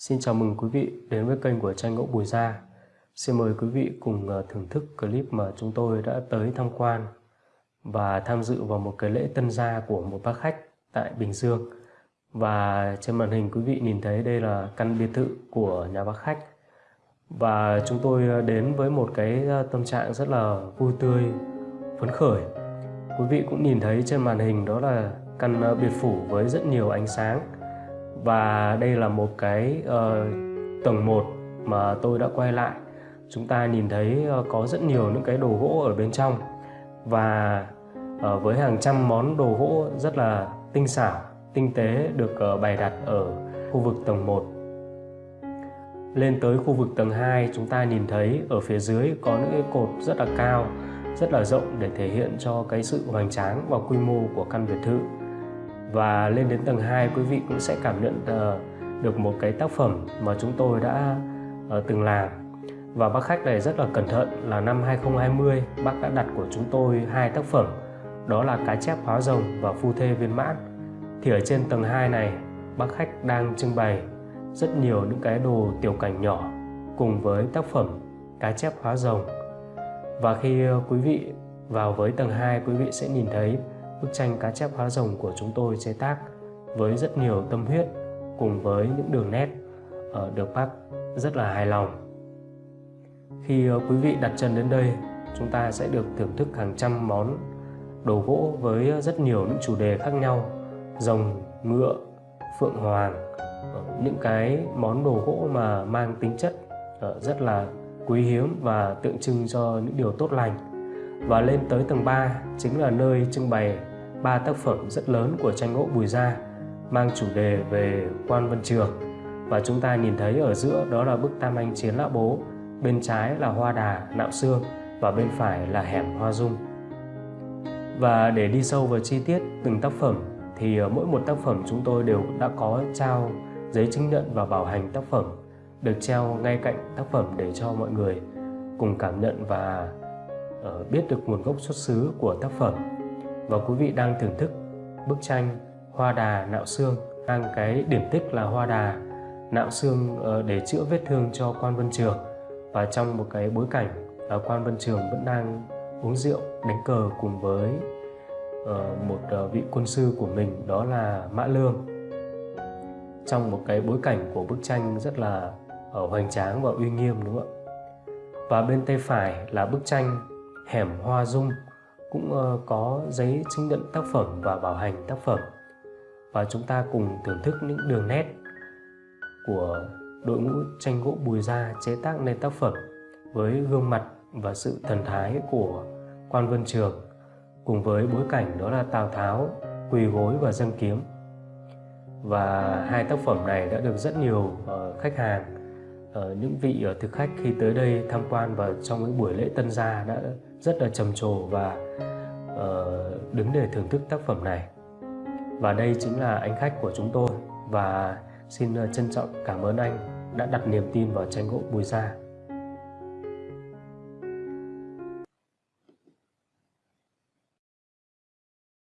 Xin chào mừng quý vị đến với kênh của tranh gỗ Bùi Gia. Xin mời quý vị cùng ờ, thưởng thức clip mà chúng tôi đã tới tham quan và tham dự vào một cái lễ tân gia của một bác khách tại Bình Dương. Và trên màn hình quý vị nhìn thấy đây là căn biệt thự của nhà bác khách. Và chúng tôi ờ, đến với một cái ờ, tâm trạng rất là vui tươi, phấn khởi. Quý vị cũng nhìn thấy trên màn hình đó là căn biệt phủ với rất nhiều ánh sáng và đây là một cái uh, tầng 1 mà tôi đã quay lại. Chúng ta nhìn thấy uh, có rất nhiều những cái đồ gỗ ở bên trong. Và uh, với hàng trăm món đồ gỗ rất là tinh xảo tinh tế được uh, bày đặt ở khu vực tầng 1 lên tới khu vực tầng 2 chúng ta nhìn thấy ở phía dưới có những cái cột rất là cao rất là rộng để thể hiện cho cái sự hoành tráng và quy mô của căn biệt thự và lên đến tầng 2 quý vị cũng sẽ cảm nhận uh, được một cái tác phẩm mà chúng tôi đã uh, từng làm. Và bác khách này rất là cẩn thận là năm 2020 bác đã đặt của chúng tôi hai tác phẩm. Đó là cá chép hóa rồng và phu thê viên mãn. Thì ở trên tầng 2 này bác khách đang trưng bày rất nhiều những cái đồ tiểu cảnh nhỏ cùng với tác phẩm cá chép hóa rồng. Và khi ờ, quý vị vào với tầng 2 quý vị sẽ nhìn thấy bức tranh cá chép hóa rồng của chúng tôi chế tác với rất nhiều tâm huyết cùng với những đường nét ờ, được bác rất là hài lòng. Khi ờ, quý vị đặt chân đến đây, chúng ta sẽ được thưởng thức hàng trăm món đồ gỗ với rất nhiều những chủ đề khác nhau rồng, ngựa, phượng hoàng ờ, những cái món đồ gỗ mà mang tính chất rất là quý hiếm và tượng trưng cho những điều tốt lành và lên tới tầng 3 chính là nơi trưng bày ba tác phẩm rất lớn của tranh gỗ Bùi Gia, mang chủ đề về quan Vân Trường. Và chúng ta nhìn thấy ở giữa đó là bức Tam Anh Chiến Lã Bố, bên trái là Hoa Đà, Nạo Sương và bên phải là Hẻm Hoa Dung. Và để đi sâu vào chi tiết từng tác phẩm, thì ờ, mỗi một tác phẩm chúng tôi đều đã có trao giấy chứng nhận và bảo hành tác phẩm, được treo ngay cạnh tác phẩm để cho mọi người cùng cảm nhận và ờ, biết được nguồn gốc xuất xứ của tác phẩm và quý vị đang thưởng thức bức tranh Hoa Đà Nạo Xương đang cái điểm tích là Hoa Đà Nạo Xương ờ, để chữa vết thương cho quan Vân Trường. Và trong một cái bối cảnh ờ, quan Vân Trường vẫn đang uống rượu, đánh cờ cùng với ờ, một vị quân sư của mình, đó là Mã Lương. Trong một cái bối cảnh của bức tranh rất là hoành tráng và uy nghiêm, đúng không ạ? Và bên tay phải là bức tranh hẻm hoa dung cũng ờ, có giấy chứng nhận tác phẩm và bảo hành tác phẩm. Và chúng ta cùng thưởng thức những đường nét của đội ngũ tranh gỗ Bùi Gia chế tác nên tác phẩm với gương mặt và sự thần thái của quan Vân Trường, cùng với bối cảnh đó là Tào Tháo, quỳ gối và dâng kiếm. Và hai tác phẩm này đã được rất nhiều ờ, khách hàng ờ, những vị thực khách khi tới đây tham quan và trong những buổi lễ tân gia đã rất là trầm trồ và uh, đứng để thưởng thức tác phẩm này. Và đây chính là anh khách của chúng tôi và xin ờ, trân trọng cảm ơn anh đã đặt niềm tin vào tranh gỗ Bùi Gia